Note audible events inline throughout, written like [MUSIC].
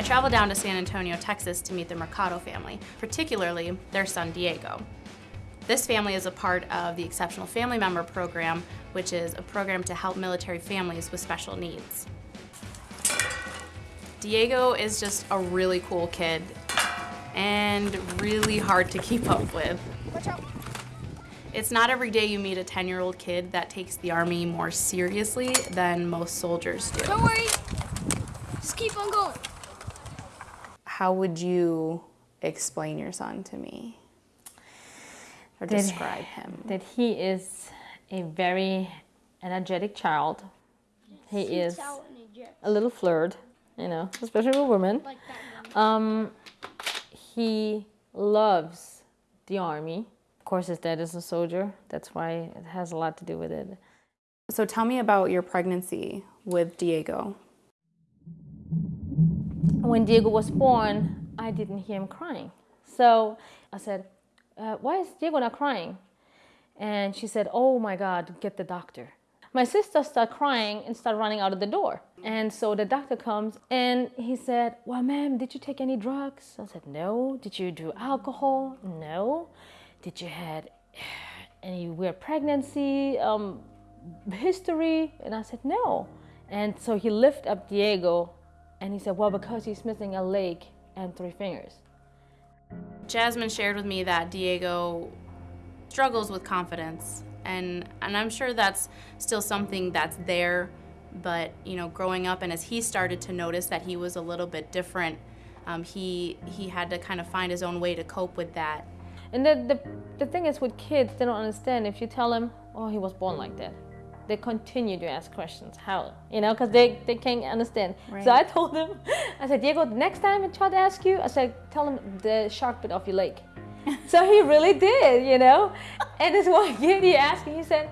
I traveled down to San Antonio, Texas to meet the Mercado family, particularly their son Diego. This family is a part of the Exceptional Family Member Program, which is a program to help military families with special needs. Diego is just a really cool kid and really hard to keep up with. It's not every day you meet a 10-year-old kid that takes the Army more seriously than most soldiers do. Don't worry. Just keep on going. How would you explain your son to me? Or describe him? That he is a very energetic child. He is a little flirt, you know, especially with women. Um, he loves the army. Of course, his dad is a soldier. That's why it has a lot to do with it. So tell me about your pregnancy with Diego. When Diego was born, I didn't hear him crying. So I said, uh, why is Diego not crying? And she said, oh my God, get the doctor. My sister started crying and started running out of the door. And so the doctor comes and he said, well, ma'am, did you take any drugs? I said, no. Did you do alcohol? No. Did you had any weird pregnancy um, history? And I said, no. And so he lifted up Diego and he said, well, because he's missing a leg and three fingers. Jasmine shared with me that Diego struggles with confidence. And and I'm sure that's still something that's there. But you know growing up and as he started to notice that he was a little bit different um, he he had to kind of find his own way to cope with that. And the, the the thing is with kids they don't understand. If you tell them oh he was born like that they continue to ask questions how you know because they they can't understand right. so I told them I said Diego next time I try to ask you I said tell them the shark bit of your leg [LAUGHS] so he really did, you know? And this one [LAUGHS] kid, he asked me, he said,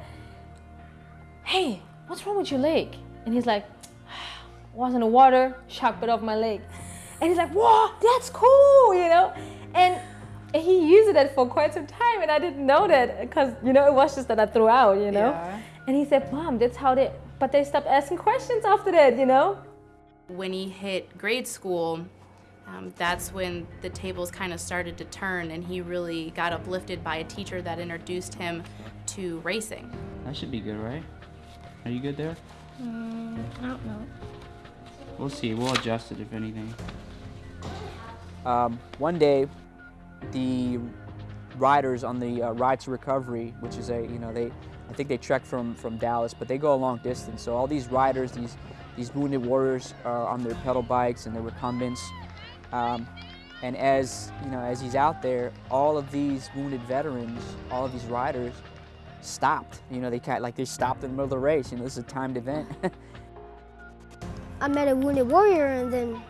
hey, what's wrong with your leg? And he's like, was in the water, shark bit off my leg. And he's like, whoa, that's cool, you know? And he used it for quite some time and I didn't know that because, you know, it was just that I threw out, you know? Yeah. And he said, mom, that's how they, but they stopped asking questions after that, you know? When he hit grade school, um, that's when the tables kind of started to turn and he really got uplifted by a teacher that introduced him to racing. That should be good, right? Are you good there? Mm, I don't know. We'll see. We'll adjust it if anything. Um, one day, the riders on the uh, Ride to Recovery, which is a, you know, they, I think they trek from, from Dallas, but they go a long distance. So all these riders, these, these wounded warriors are on their pedal bikes and their recumbents, um, and as you know, as he's out there, all of these wounded veterans, all of these riders, stopped. You know, they kind like they stopped in the middle of the race. You know, this is a timed event. [LAUGHS] I met a wounded warrior, and then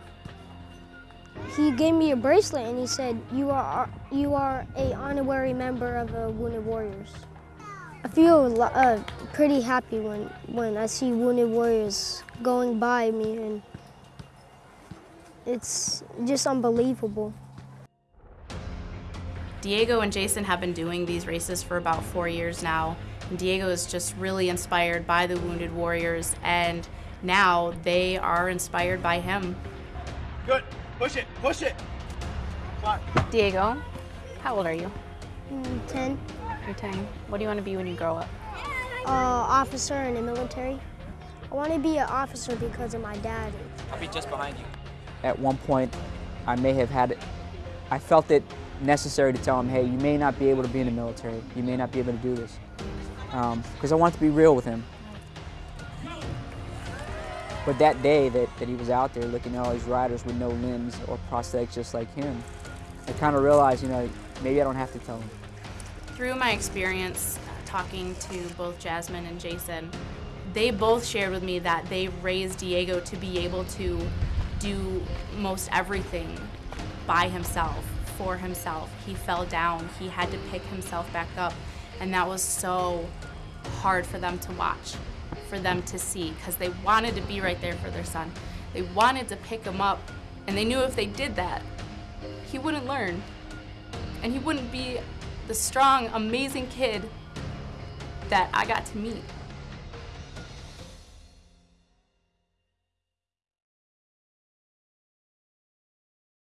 he gave me a bracelet, and he said, "You are you are a honorary member of the Wounded Warriors." I feel uh, pretty happy when when I see wounded warriors going by me and it's just unbelievable. Diego and Jason have been doing these races for about four years now. And Diego is just really inspired by the Wounded Warriors, and now they are inspired by him. Good. Push it. Push it. Diego, how old are you? Mm, 10. You're 10. What do you want to be when you grow up? Uh, officer in the military. I want to be an officer because of my dad. I'll be just behind you at one point I may have had, it. I felt it necessary to tell him, hey, you may not be able to be in the military. You may not be able to do this. Because um, I wanted to be real with him. But that day that, that he was out there looking at all these riders with no limbs or prosthetics just like him, I kind of realized, you know, maybe I don't have to tell him. Through my experience uh, talking to both Jasmine and Jason, they both shared with me that they raised Diego to be able to do most everything by himself, for himself. He fell down, he had to pick himself back up, and that was so hard for them to watch, for them to see, because they wanted to be right there for their son. They wanted to pick him up, and they knew if they did that, he wouldn't learn, and he wouldn't be the strong, amazing kid that I got to meet.